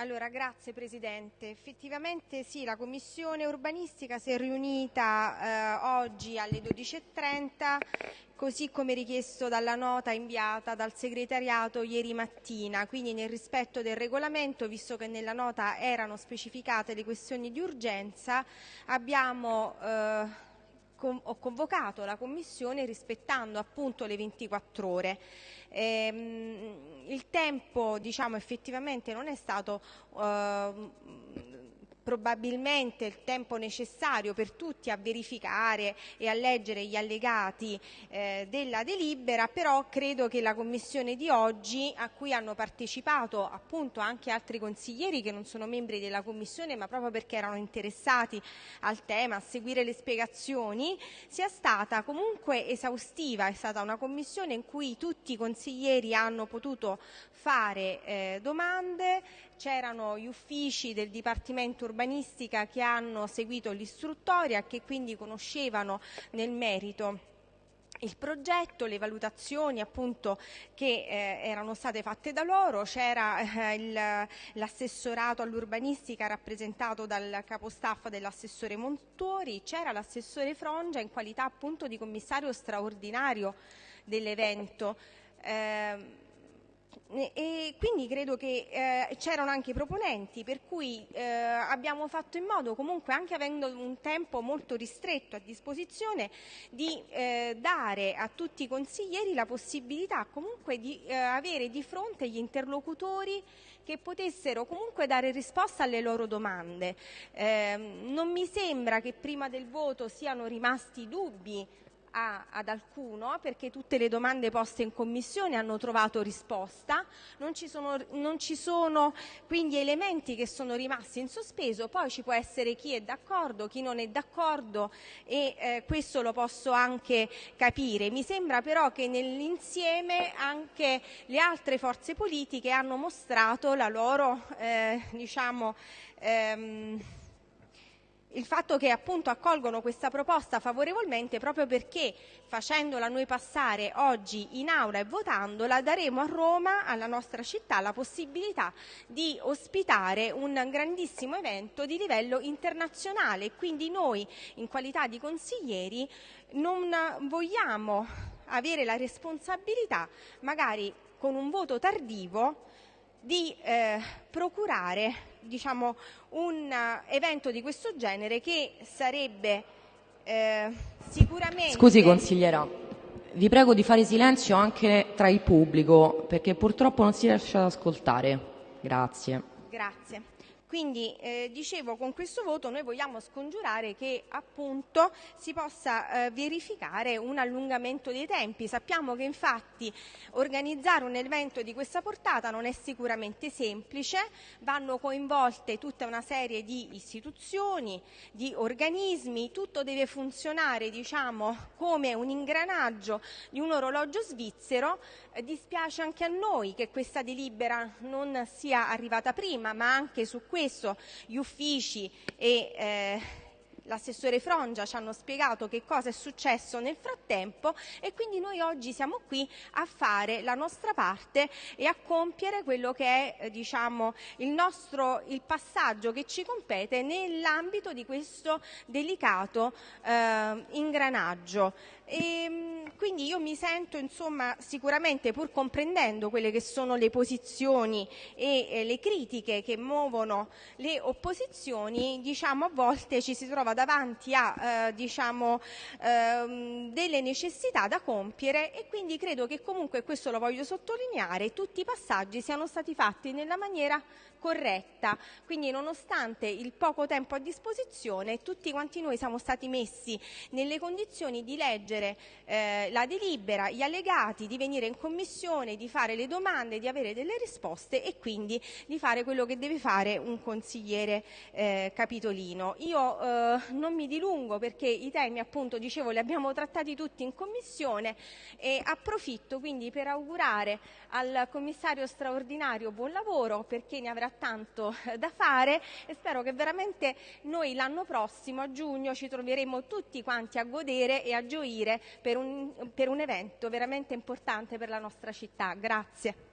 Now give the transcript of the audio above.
Allora, grazie Presidente. Effettivamente sì, la Commissione urbanistica si è riunita eh, oggi alle 12.30, così come richiesto dalla nota inviata dal segretariato ieri mattina, quindi nel rispetto del regolamento, visto che nella nota erano specificate le questioni di urgenza, abbiamo eh, ho convocato la Commissione rispettando appunto le 24 ore. Ehm, il tempo diciamo, effettivamente non è stato eh, probabilmente il tempo necessario per tutti a verificare e a leggere gli allegati eh, della delibera, però credo che la commissione di oggi, a cui hanno partecipato appunto anche altri consiglieri che non sono membri della commissione, ma proprio perché erano interessati al tema, a seguire le spiegazioni, sia stata comunque esaustiva, è stata una commissione in cui tutti i consiglieri hanno potuto fare eh, domande, c'erano gli uffici del Dipartimento Urbanistica che hanno seguito l'istruttoria che quindi conoscevano nel merito il progetto, le valutazioni appunto che eh, erano state fatte da loro, c'era eh, l'assessorato all'urbanistica rappresentato dal capostaff dell'assessore Montori, c'era l'assessore Frongia in qualità appunto di commissario straordinario dell'evento. Eh, e quindi credo che eh, c'erano anche i proponenti, per cui eh, abbiamo fatto in modo, comunque anche avendo un tempo molto ristretto a disposizione, di eh, dare a tutti i consiglieri la possibilità comunque di eh, avere di fronte gli interlocutori che potessero comunque dare risposta alle loro domande. Ehm, non mi sembra che prima del voto siano rimasti dubbi a, ad alcuno perché tutte le domande poste in commissione hanno trovato risposta, non ci, sono, non ci sono quindi elementi che sono rimasti in sospeso, poi ci può essere chi è d'accordo, chi non è d'accordo e eh, questo lo posso anche capire. Mi sembra però che nell'insieme anche le altre forze politiche hanno mostrato la loro eh, diciamo, ehm, il fatto che appunto accolgono questa proposta favorevolmente proprio perché facendola noi passare oggi in aula e votandola daremo a Roma, alla nostra città, la possibilità di ospitare un grandissimo evento di livello internazionale. Quindi noi in qualità di consiglieri non vogliamo avere la responsabilità magari con un voto tardivo di eh, procurare diciamo, un uh, evento di questo genere che sarebbe eh, sicuramente... Scusi consigliera, vi prego di fare silenzio anche tra il pubblico perché purtroppo non si riesce ad ascoltare. Grazie. Grazie. Quindi eh, dicevo con questo voto noi vogliamo scongiurare che appunto si possa eh, verificare un allungamento dei tempi. Sappiamo che infatti organizzare un evento di questa portata non è sicuramente semplice, vanno coinvolte tutta una serie di istituzioni, di organismi, tutto deve funzionare diciamo come un ingranaggio di un orologio svizzero. Eh, dispiace anche a noi che questa delibera non sia arrivata prima, ma anche su questo questo gli uffici e eh, l'assessore Frongia ci hanno spiegato che cosa è successo nel frattempo e quindi noi oggi siamo qui a fare la nostra parte e a compiere quello che è eh, diciamo, il nostro il passaggio che ci compete nell'ambito di questo delicato eh, ingranaggio. E, ehm, quindi io mi sento insomma sicuramente pur comprendendo quelle che sono le posizioni e eh, le critiche che muovono le opposizioni, diciamo a volte ci si trova davanti a eh, diciamo, ehm, delle necessità da compiere e quindi credo che comunque questo lo voglio sottolineare, tutti i passaggi siano stati fatti nella maniera corretta. Quindi nonostante il poco tempo a disposizione, tutti quanti noi siamo stati messi nelle condizioni di leggere eh, la delibera, gli allegati, di venire in commissione, di fare le domande, di avere delle risposte e quindi di fare quello che deve fare un consigliere eh, capitolino. Io eh, non mi dilungo perché i temi appunto dicevo li abbiamo trattati tutti in commissione e approfitto quindi per augurare al commissario straordinario buon lavoro perché ne avrà tanto da fare e spero che veramente noi l'anno prossimo, a giugno, ci troveremo tutti quanti a godere e a gioire per un, per un evento veramente importante per la nostra città. Grazie.